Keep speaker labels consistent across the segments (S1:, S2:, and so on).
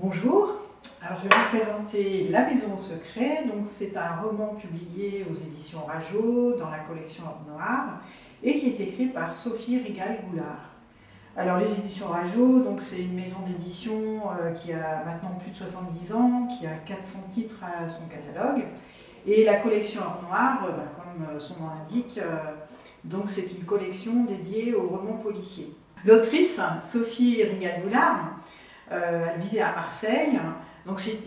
S1: Bonjour, alors je vais vous présenter La Maison au Secret. C'est un roman publié aux éditions Rajo dans la collection Ordre Noir et qui est écrit par Sophie Rigal-Goulard. Alors les éditions Rajo, donc c'est une maison d'édition euh, qui a maintenant plus de 70 ans, qui a 400 titres à son catalogue. Et la collection Ordre Noir, euh, bah, comme euh, son nom l'indique, c'est une collection dédiée aux romans policiers. L'autrice, Sophie Rigal-Goulard, elle vivait à Marseille, donc c'est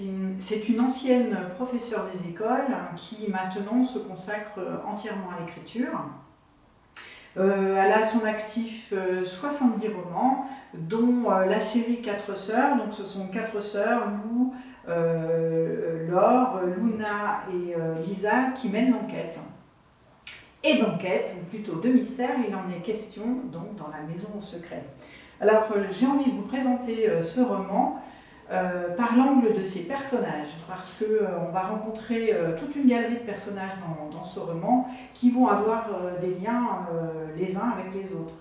S1: une, ancienne professeure des écoles qui maintenant se consacre entièrement à l'écriture. Euh, elle a son actif 70 euh, romans, dont euh, la série Quatre Sœurs. Donc ce sont quatre sœurs, Lou, Laure, Luna et Lisa, qui mènent l'enquête. Et d'enquête, ou plutôt de mystère, il en est question donc dans la maison au secret. Alors j'ai envie de vous présenter ce roman euh, par l'angle de ces personnages, parce qu'on euh, on va rencontrer euh, toute une galerie de personnages dans, ce roman qui vont avoir des liens les uns avec les autres.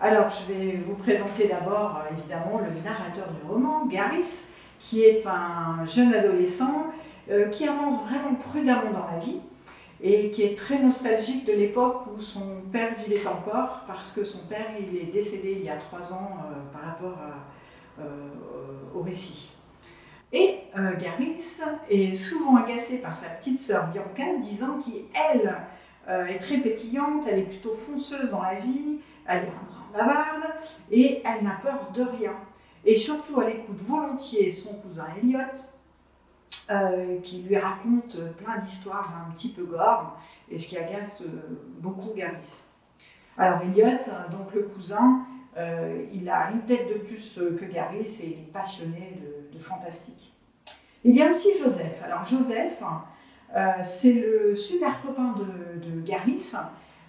S1: Alors, je vais vous présenter d'abord, évidemment, le narrateur du roman, Garis, qui est un jeune adolescent qui avance vraiment prudemment dans la vie et qui est très nostalgique de l'époque où son père vivait encore, parce que son père il est décédé il y a trois ans par rapport euh, au récit. Et euh, Garis est souvent agacé par sa petite sœur Bianca, disant qu'elle euh, est très pétillante, elle est plutôt fonceuse dans la vie, elle est un brin bavarde, et elle n'a peur de rien. Et surtout, elle écoute volontiers son cousin Elliot, qui lui raconte plein d'histoires un petit peu gore, et ce qui agace beaucoup Garis. Alors Elliot, donc le cousin, euh, il a une tête de plus euh, que Garis et il est passionné de, fantastique. Il y a aussi Joseph. Alors Joseph, euh, c'est le super copain de, de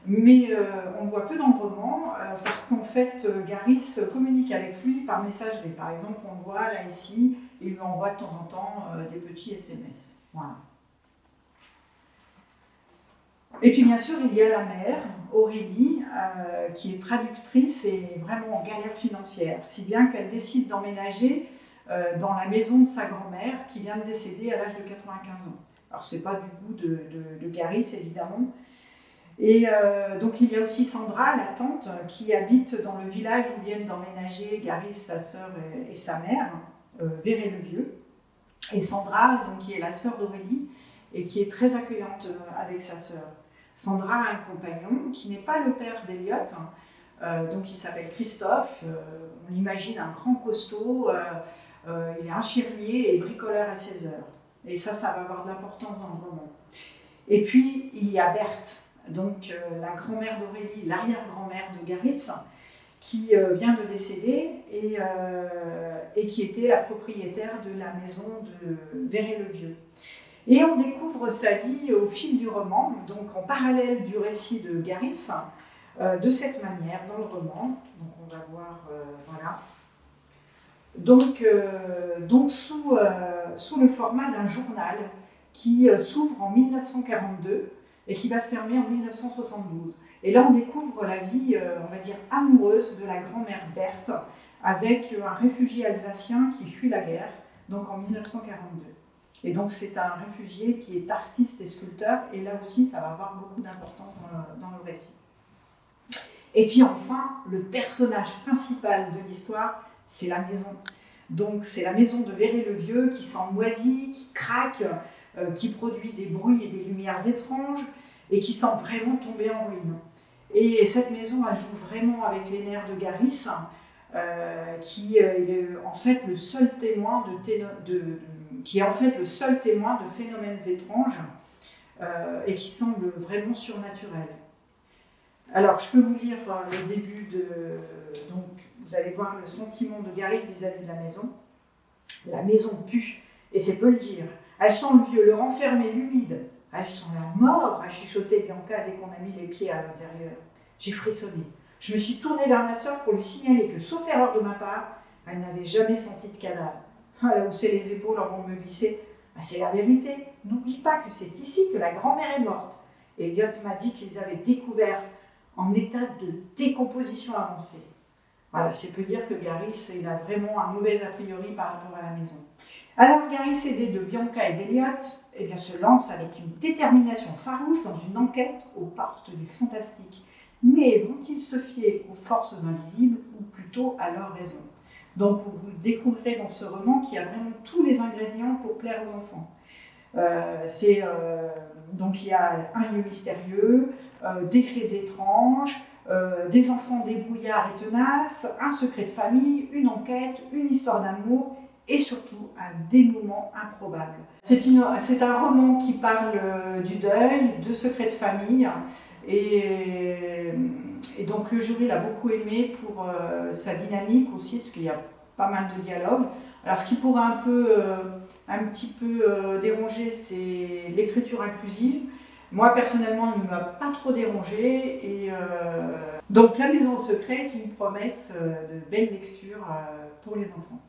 S1: mais on voit peu dans le roman parce qu'en fait Garis communique avec lui par messagerie. Par exemple, on voit là ici, il lui envoie de temps en temps des petits SMS. Voilà. Et puis bien sûr, il y a la mère, Aurélie, euh, qui est traductrice et vraiment en galère financière, si bien qu'elle décide d'emménager euh, dans la maison de sa grand-mère qui vient de décéder à l'âge de 95 ans. Alors c'est pas du goût de, de, Garis évidemment. Et euh, donc il y a aussi Sandra, la tante, qui habite dans le village où viennent d'emménager Garis, sa sœur et, sa mère, Véré-le-Vieux. Et Sandra, donc, qui est la sœur d'Aurélie, et qui est très accueillante avec sa sœur. Sandra a un compagnon qui n'est pas le père d'Eliot, hein. euh, donc il s'appelle Christophe, euh, on l'imagine un grand costaud, euh, il est infirmier et bricoleur à 16 heures. Et ça, ça va avoir de l'importance dans le roman. Et puis, il y a Berthe, donc la grand-mère d'Aurélie, l'arrière-grand-mère de Garis, qui vient de décéder et, et, qui était la propriétaire de la maison de Véret-le-Vieux. Et on découvre sa vie au fil du roman, donc en parallèle du récit de Garis, euh, de cette manière dans le roman. Donc on va voir, euh, voilà. Donc, euh, donc sous, le format d'un journal qui s'ouvre en 1942 et qui va se fermer en 1972. Et là, on découvre la vie, on va dire, amoureuse de la grand-mère Berthe avec un réfugié alsacien qui fuit la guerre, donc en 1942. Et donc c'est un réfugié qui est artiste et sculpteur, et là aussi ça va avoir beaucoup d'importance dans, le récit. Et puis enfin, le personnage principal de l'histoire, c'est la maison. Donc c'est la maison de Véry-le-Vieux qui sent moisi, qui craque, euh, qui produit des bruits et des lumières étranges, et qui semble vraiment tomber en ruine. Et cette maison, elle joue vraiment avec les nerfs de Garis, euh, qui euh, est en fait le seul témoin de, qui est en fait le seul témoin de phénomènes étranges euh, et qui semble vraiment surnaturel. Alors, je peux vous lire euh, le début de... Donc, vous allez voir le sentiment de Garis vis-à-vis de la maison. La maison pue, et c'est peu le dire. Elle sent le vieux, le renfermé, l'humide. Elle sent la mort, a chuchoté Bianca dès qu'on a mis les pieds à l'intérieur. J'ai frissonné. Je me suis tournée vers ma soeur pour lui signaler que, sauf erreur de ma part, elle n'avait jamais senti de cadavre. Elle a haussé les épaules en me glisser. Ah, c'est la vérité. N'oublie pas que c'est ici que la grand-mère est morte. Elliot m'a dit qu'ils avaient découvert en état de décomposition avancée. Voilà, c'est peut dire que Garis, il a vraiment un mauvais a priori par rapport à la maison. Alors Gary CD de Bianca et d'Eliott eh bien, se lance avec une détermination farouche dans une enquête aux portes du fantastique. Mais vont-ils se fier aux forces invisibles ou plutôt à leur raison? Donc vous découvrirez dans ce roman qu'il y a vraiment tous les ingrédients pour plaire aux enfants. Euh, euh, donc il y a un lieu mystérieux, euh, des faits étranges, des enfants débrouillards et tenaces, un secret de famille, une enquête, une histoire d'amour et surtout un dénouement improbable. C'est un roman qui parle du deuil, de secrets de famille et, donc le jury l'a beaucoup aimé pour sa dynamique aussi parce qu'il y a pas mal de dialogues. Alors ce qui pourrait un peu, euh, un petit peu euh, déranger, c'est l'écriture inclusive. Moi personnellement, il ne m'a pas trop dérangé. Et, euh, donc La Maison au secret est une promesse de belle lecture pour les enfants.